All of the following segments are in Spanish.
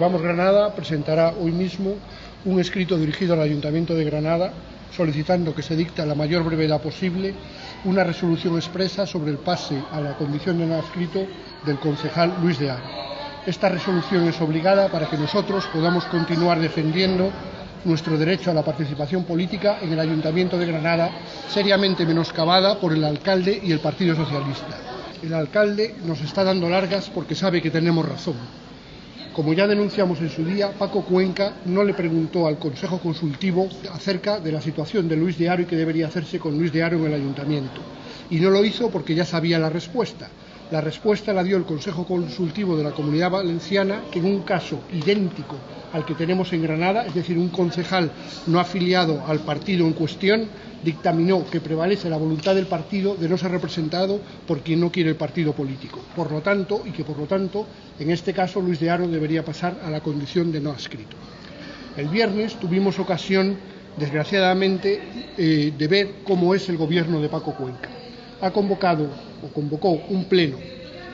Vamos Granada presentará hoy mismo un escrito dirigido al Ayuntamiento de Granada solicitando que se dicte a la mayor brevedad posible una resolución expresa sobre el pase a la condición de no del concejal Luis de Aro. Esta resolución es obligada para que nosotros podamos continuar defendiendo nuestro derecho a la participación política en el Ayuntamiento de Granada, seriamente menoscabada por el alcalde y el Partido Socialista. El alcalde nos está dando largas porque sabe que tenemos razón. Como ya denunciamos en su día, Paco Cuenca no le preguntó al Consejo Consultivo acerca de la situación de Luis de Aro y qué debería hacerse con Luis de Aro en el Ayuntamiento. Y no lo hizo porque ya sabía la respuesta. La respuesta la dio el Consejo Consultivo de la Comunidad Valenciana, que en un caso idéntico al que tenemos en Granada, es decir, un concejal no afiliado al partido en cuestión, dictaminó que prevalece la voluntad del partido de no ser representado por quien no quiere el partido político. Por lo tanto, y que por lo tanto, en este caso, Luis de Aro debería pasar a la condición de no adscrito. El viernes tuvimos ocasión, desgraciadamente, eh, de ver cómo es el gobierno de Paco Cuenca. Ha convocado o convocó un pleno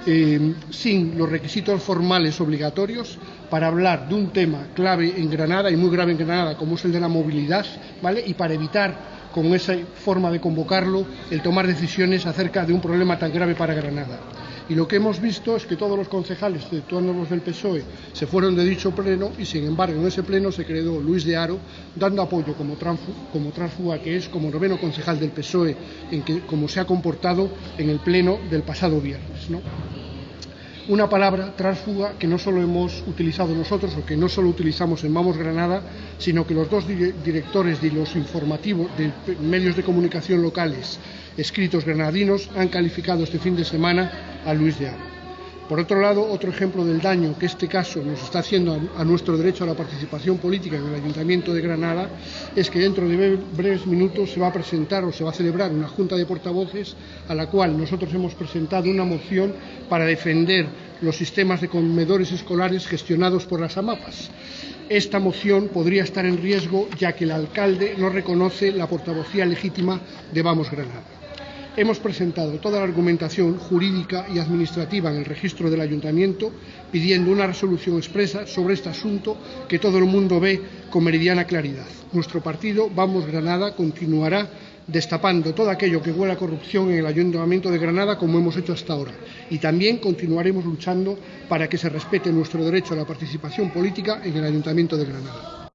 eh, sin los requisitos formales obligatorios para hablar de un tema clave en Granada y muy grave en Granada, como es el de la movilidad, ¿vale? Y para evitar con esa forma de convocarlo el tomar decisiones acerca de un problema tan grave para Granada. Y lo que hemos visto es que todos los concejales, exceptuando los del PSOE, se fueron de dicho pleno y, sin embargo, en ese pleno se quedó Luis de Aro dando apoyo como, transfuga que es, como noveno concejal del PSOE, en que, como se ha comportado en el pleno del pasado viernes. una palabra transfuga que no solo hemos utilizado nosotros o que no solo utilizamos en Vamos Granada, sino que los dos directores de los informativos de medios de comunicación locales escritos granadinos han calificado este fin de semana a Luis de. Por otro lado, otro ejemplo del daño que este caso nos está haciendo a, nuestro derecho a la participación política en el Ayuntamiento de Granada es que dentro de breves minutos se va a presentar o se va a celebrar una junta de portavoces a la cual nosotros hemos presentado una moción para defender los sistemas de comedores escolares gestionados por las AMAPAS. Esta moción podría estar en riesgo ya que el alcalde no reconoce la portavocía legítima de Vamos Granada hemos presentado toda la argumentación jurídica y administrativa en el registro del ayuntamiento pidiendo una resolución expresa sobre este asunto que todo el mundo ve con meridiana claridad. Nuestro partido, Vamos Granada, continuará destapando todo aquello que huele a corrupción en el Ayuntamiento de Granada como hemos hecho hasta ahora. Y también continuaremos luchando para que se respete nuestro derecho a la participación política en el Ayuntamiento de Granada.